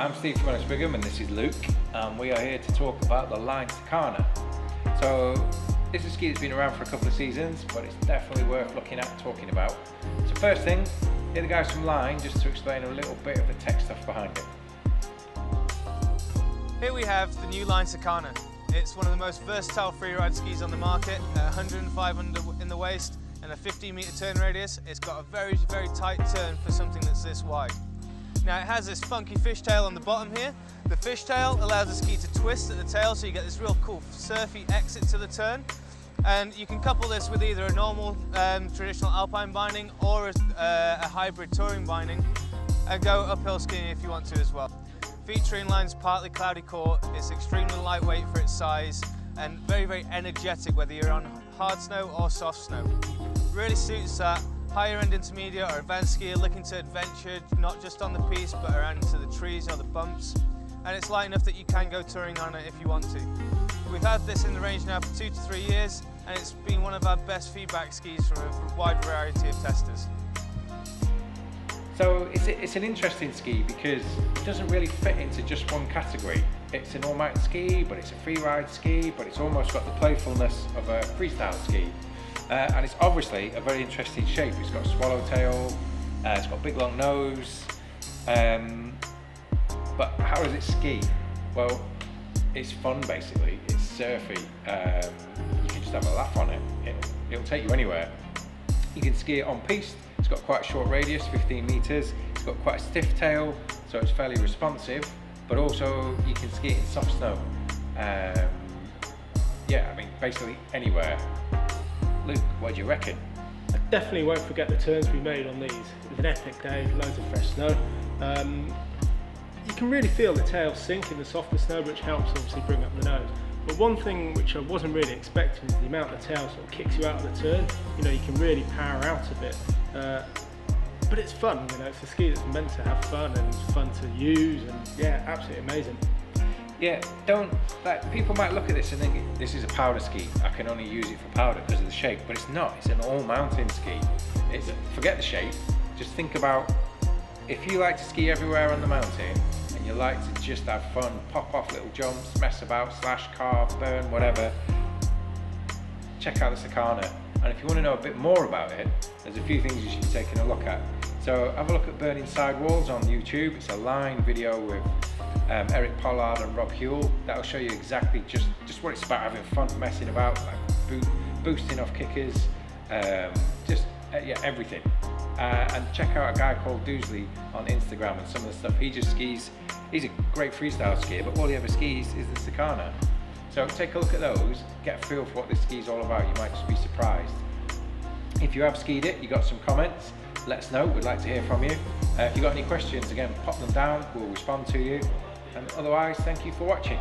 I'm Steve from Ellis Brigham and this is Luke and we are here to talk about the Line Sakana. So this is a ski that's been around for a couple of seasons but it's definitely worth looking at and talking about. So first thing, here the guys from Line just to explain a little bit of the tech stuff behind it. Here we have the new Line Sakana. It's one of the most versatile freeride skis on the market, 105 in the waist and a 15 meter turn radius. It's got a very, very tight turn for something that's this wide. Now it has this funky fishtail on the bottom here. The fishtail allows the ski to twist at the tail so you get this real cool surfy exit to the turn. And you can couple this with either a normal um, traditional alpine binding or a, uh, a hybrid touring binding and go uphill skiing if you want to as well. Featuring Line's partly cloudy core, it's extremely lightweight for its size and very, very energetic whether you're on hard snow or soft snow. Really suits that higher end intermediate or advanced skier looking to adventure not just on the piste but around into the trees or the bumps and it's light enough that you can go touring on it if you want to. We've had this in the range now for two to three years and it's been one of our best feedback skis from a wide variety of testers. So it's, it's an interesting ski because it doesn't really fit into just one category. It's an all-mountain ski, but it's a free ride ski, but it's almost got the playfulness of a freestyle ski. Uh, and it's obviously a very interesting shape. It's got a swallowtail, uh, it's got a big long nose. Um, but how does it ski? Well, it's fun basically. It's surfy. Um, you can just have a laugh on it. It'll, it'll take you anywhere. You can ski it on piste. It's got quite a short radius, 15 meters. It's got quite a stiff tail, so it's fairly responsive. But also you can ski it in soft snow. Um, yeah, I mean, basically anywhere. Luke, what do you reckon? I definitely won't forget the turns we made on these. It was an epic day, loads of fresh snow. Um, you can really feel the tail sink in the softer snow, which helps obviously bring up the nose. But one thing which I wasn't really expecting is the amount the tail sort of kicks you out of the turn. You know, you can really power out a bit. Uh, but it's fun, you know, it's a ski that's meant to have fun and fun to use and yeah, absolutely amazing yeah, don't, like, people might look at this and think, this is a powder ski, I can only use it for powder because of the shape, but it's not, it's an all mountain ski. It's, forget the shape, just think about, if you like to ski everywhere on the mountain, and you like to just have fun, pop off little jumps, mess about, slash, carve, burn, whatever, check out the Sakana. And if you want to know a bit more about it, there's a few things you should be taking a look at. So have a look at Burning Sidewalls on YouTube. It's a line video with um, Eric Pollard and Rob Huel. That'll show you exactly just, just what it's about, having fun, messing about, like boosting off kickers, um, just uh, yeah, everything. Uh, and check out a guy called Doosley on Instagram and some of the stuff he just skis. He's a great freestyle skier, but all he ever skis is the Sakana. So take a look at those, get a feel for what this ski is all about. You might just be surprised. If you have skied it, you got some comments, let us know. We'd like to hear from you. Uh, if you've got any questions, again, pop them down. We'll respond to you. And otherwise, thank you for watching.